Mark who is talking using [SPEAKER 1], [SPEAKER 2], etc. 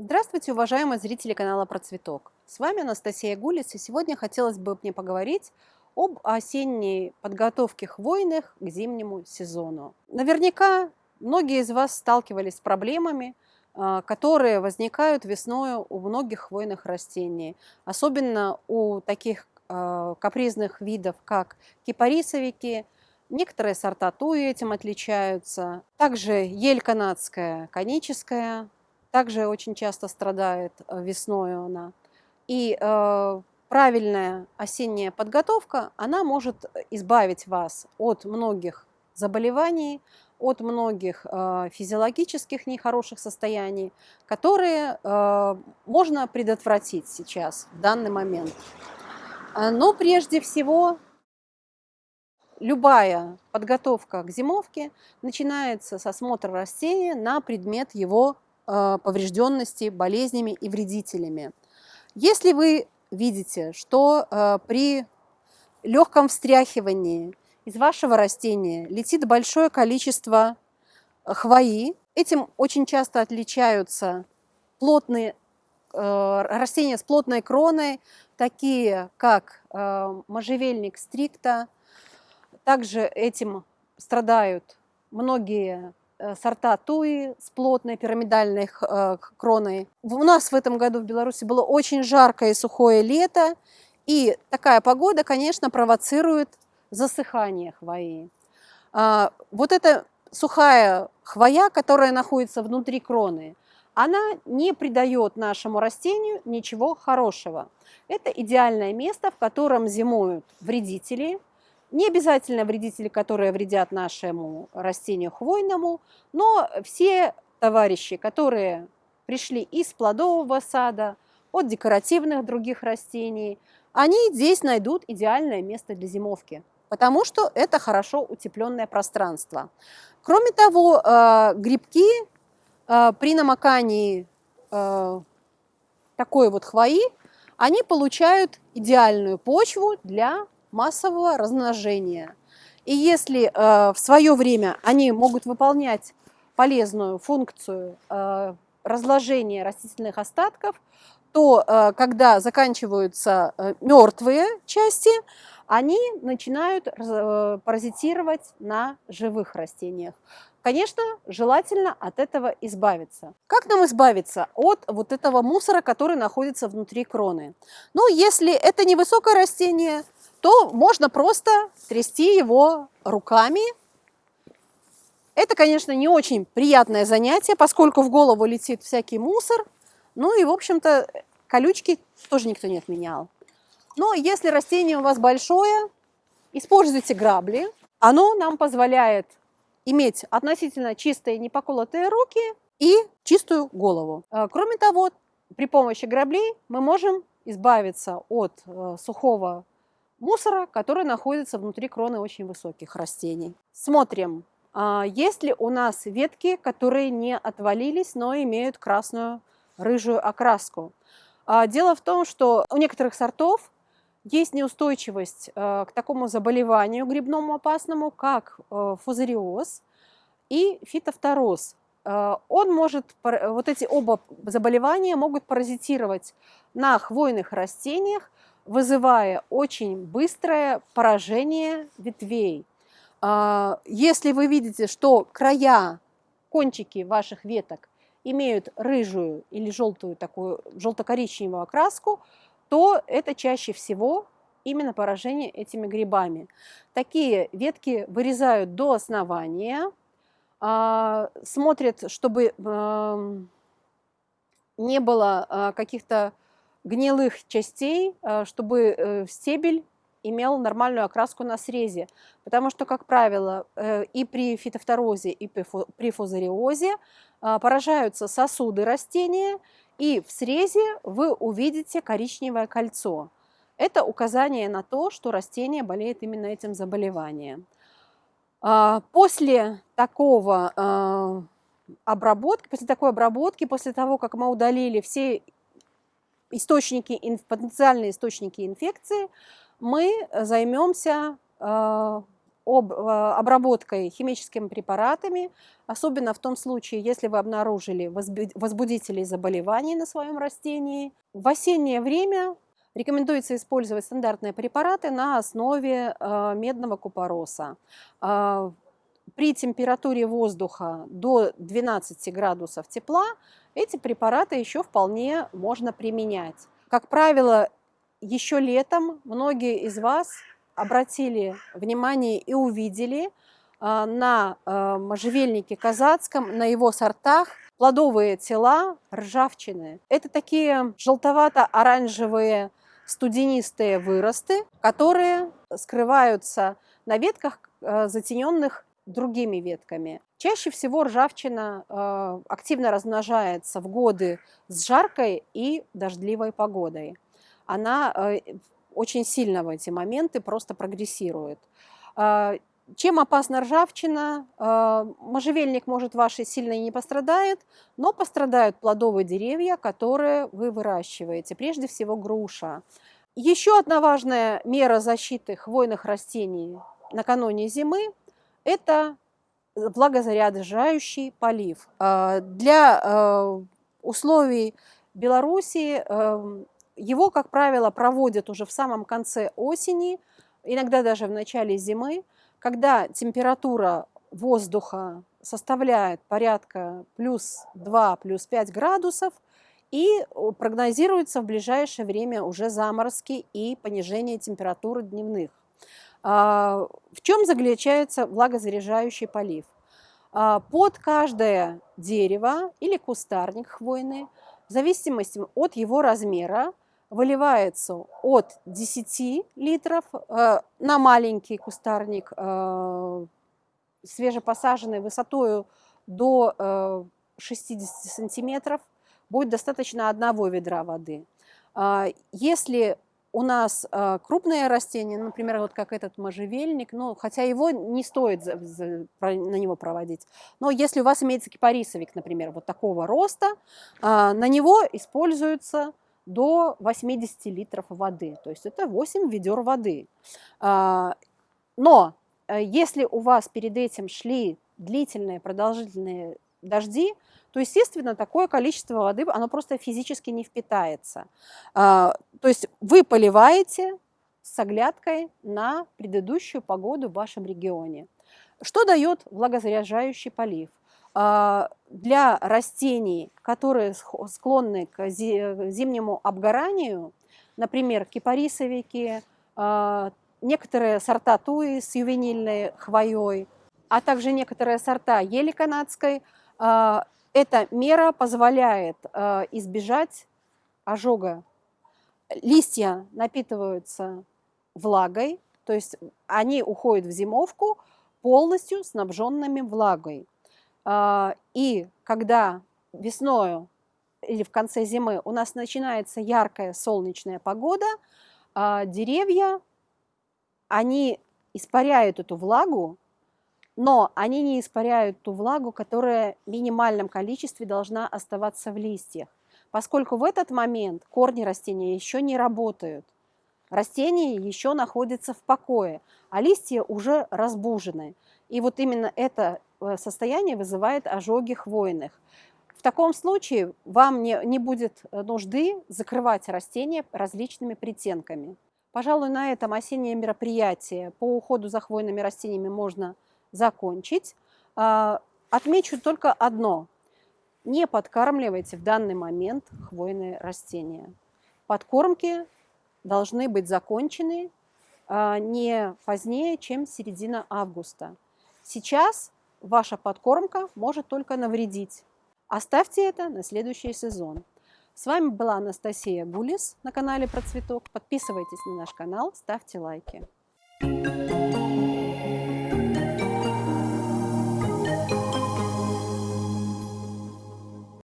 [SPEAKER 1] Здравствуйте, уважаемые зрители канала Процветок. С вами Анастасия Гулис, и сегодня хотелось бы мне поговорить об осенней подготовке хвойных к зимнему сезону. Наверняка многие из вас сталкивались с проблемами, а, которые возникают весной у многих хвойных растений, особенно у таких а, капризных видов, как кипарисовики, некоторые сорта туи этим отличаются, также ель канадская, коническая, также очень часто страдает э, весной она. И э, правильная осенняя подготовка, она может избавить вас от многих заболеваний, от многих э, физиологических нехороших состояний, которые э, можно предотвратить сейчас, в данный момент. А, но прежде всего, любая подготовка к зимовке начинается с осмотра растения на предмет его э, поврежденности болезнями и вредителями. Если вы видите, что э, при легком встряхивании из вашего растения летит большое количество хвои. Этим очень часто отличаются плотные э, растения с плотной кроной, такие как можжевельник стрикта. Также этим страдают многие сорта туи с плотной пирамидальной э, кроной. У нас в этом году в Беларуси было очень жаркое и сухое лето, и такая погода, конечно, провоцирует засыхание хвои. А, вот эта сухая хвоя, которая находится внутри кроны, она не придает нашему растению ничего хорошего. Это идеальное место, в котором зимуют вредители, не обязательно вредители, которые вредят нашему растению хвойному, но все товарищи, которые пришли из плодового сада, от декоративных других растений, они здесь найдут идеальное место для зимовки потому что это хорошо утепленное пространство. Кроме того, э, грибки э, при намокании э, такой вот хвои, они получают идеальную почву для массового размножения. И если в свое время они могут выполнять полезную функцию разложения растительных остатков, то когда заканчиваются мертвые части, они начинают э, паразитировать на живых растениях. Конечно, желательно от этого избавиться. Как нам избавиться от вот этого мусора, который находится внутри кроны? Ну, если это невысокое растение, то можно просто трясти его руками. Это, конечно, не очень приятное занятие, поскольку в голову летит всякий мусор. Ну и, в общем-то, колючки тоже никто не отменял. Но если растение у вас большое, используйте грабли. Оно нам позволяет иметь относительно чистые непоколотые руки и чистую голову. Э, кроме того, при помощи граблей мы можем избавиться от э, сухого мусора, который находится внутри кроны очень высоких растений. Смотрим, а, есть ли у нас ветки, которые не отвалились, но имеют красную рыжую окраску. А, дело в том, что у некоторых сортов есть неустойчивость э, к такому заболеванию грибному опасному, как э, фузариоз и фитофтороз. Э, он может, вот эти оба заболевания могут паразитировать на хвойных растениях, вызывая очень быстрое поражение ветвей. Если вы видите, что края, кончики ваших веток имеют рыжую или желтую такую желто-коричневую окраску, то это чаще всего именно поражение этими грибами. Такие ветки вырезают до основания, а, смотрят, чтобы не было а, каких-то гнилых частей, а, чтобы э, стебель имел нормальную окраску на срезе. Потому что, как правило, э, и при фитофторозе, и при фузариозе поражаются сосуды растения, и в срезе вы увидите коричневое кольцо. Это указание на то, что растение болеет именно этим заболеванием. А, после такого обработки, после такой обработки, после того, как мы удалили все источники, потенциальные источники инфекции, мы займемся а, об, обработкой химическими препаратами, особенно в том случае, если вы обнаружили возбудителей заболеваний на своем растении. В осеннее время рекомендуется использовать стандартные препараты на основе медного купороса при температуре воздуха до 12 градусов тепла эти препараты еще вполне можно применять. Как правило, еще летом многие из вас обратили внимание и увидели а, на можжевельнике казацком, на его сортах плодовые тела ржавчины. Это такие желтовато-оранжевые студенистые выросты, которые скрываются на ветках, а, затененных другими ветками. Чаще всего ржавчина э, активно размножается в годы с жаркой и дождливой погодой. Она э, очень сильно в эти моменты просто прогрессирует. Э, чем опасна ржавчина? Э, можжевельник, может, вашей сильно и не пострадает, но пострадают плодовые деревья, которые вы выращиваете, прежде всего груша. Еще одна важная мера защиты хвойных растений накануне зимы это влагозаряжающий полив. А, для а, условий Беларуси эм, его, как правило, проводят уже в самом конце осени, иногда даже в начале зимы, когда температура воздуха составляет порядка плюс 2, плюс 5 градусов, и прогнозируется в ближайшее время уже заморозки и понижение температуры дневных. А, в чем заключается влагозаряжающий полив? А, под каждое дерево или кустарник хвойный, в зависимости от его размера, выливается от 10 литров э, на маленький кустарник, э, свежепосаженный высотой до 60 э, сантиметров, будет достаточно одного ведра воды. А, если у нас э, крупные растения, например, вот как этот можжевельник, ну, хотя его не стоит за, за, на него проводить, но если у вас имеется кипарисовик, например, вот такого роста, э, на него используется до 80 литров воды, то есть это 8 ведер воды. Э, но э, если у вас перед этим шли длительные, продолжительные дожди, то, естественно, такое количество воды, оно просто физически не впитается. А, то есть вы поливаете с оглядкой на предыдущую погоду в вашем регионе. Что дает влагозаряжающий полив? А, для растений, которые склонны к зимнему обгоранию, например, кипарисовики, а, некоторые сорта туи с ювенильной хвоей, а также некоторые сорта ели канадской, эта мера позволяет э, избежать ожога. Листья напитываются влагой, то есть они уходят в зимовку полностью снабженными влагой. Э, и когда весною или в конце зимы у нас начинается яркая солнечная погода, э, деревья, они испаряют эту влагу но они не испаряют ту влагу, которая в минимальном количестве должна оставаться в листьях, поскольку в этот момент корни растения еще не работают. Растение еще находится в покое, а листья уже разбужены. И вот именно это э, состояние вызывает ожоги хвойных. В таком случае вам не, не будет э, нужды закрывать растения различными притенками. Пожалуй, на этом осеннее мероприятие по уходу за хвойными растениями можно закончить. А, отмечу только одно. Не подкармливайте в данный момент хвойные растения. Подкормки должны быть закончены а, не позднее, чем середина августа. Сейчас ваша подкормка может только навредить. Оставьте это на следующий сезон. С вами была Анастасия Гулис на канале Процветок. Подписывайтесь на наш канал, ставьте лайки. Thank you.